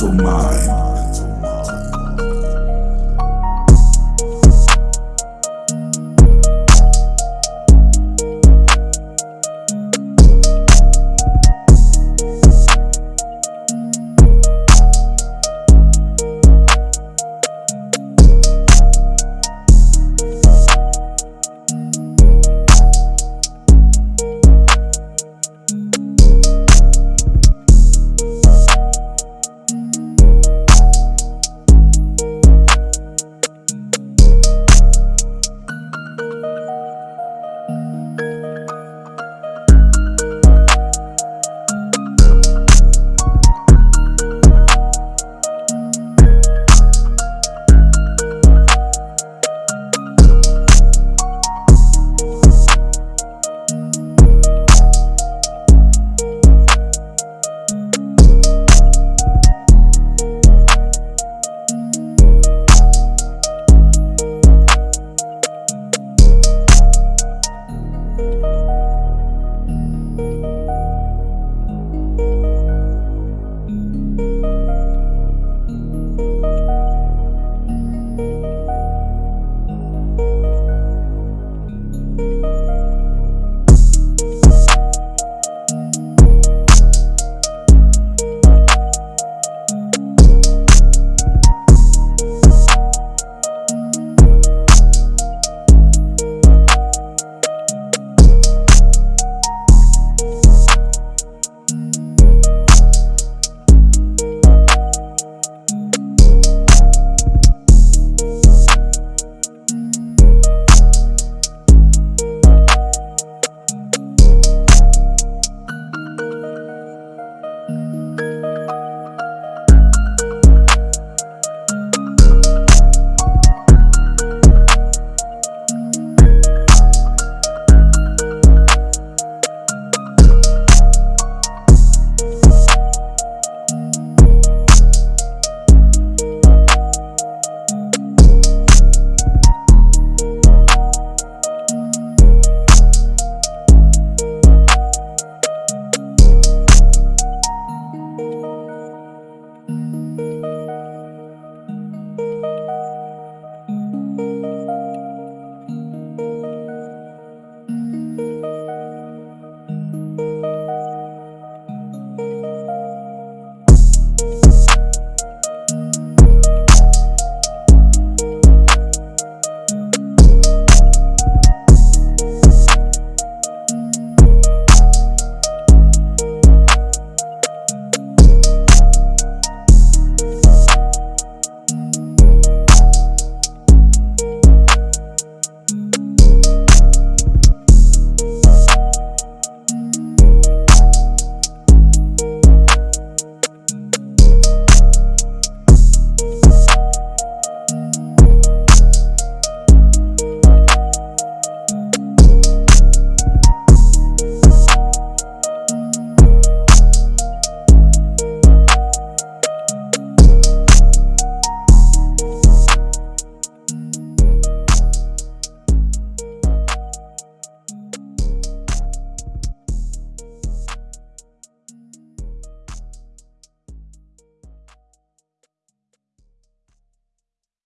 mental mine.